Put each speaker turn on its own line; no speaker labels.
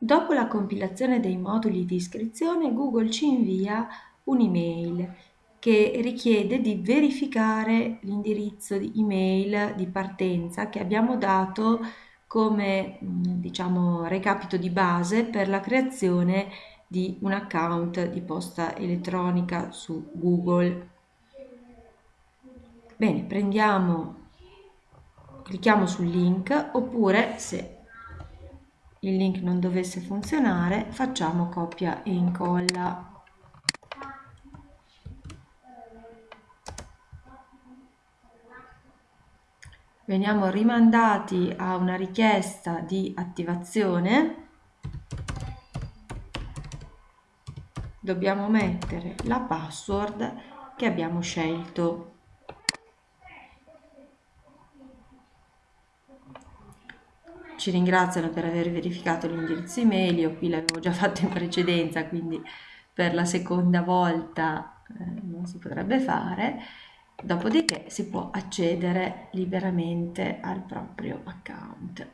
Dopo la compilazione dei moduli di iscrizione, Google ci invia un'email che richiede di verificare l'indirizzo di email di partenza che abbiamo dato come diciamo recapito di base per la creazione di un account di posta elettronica su Google. Bene, prendiamo, clicchiamo sul link oppure se il link non dovesse funzionare facciamo copia e incolla. Veniamo rimandati a una richiesta di attivazione. Dobbiamo mettere la password che abbiamo scelto ci ringraziano per aver verificato l'indirizzo email, io qui l'avevo già fatto in precedenza, quindi per la seconda volta eh, non si potrebbe fare, dopodiché si può accedere liberamente al proprio account.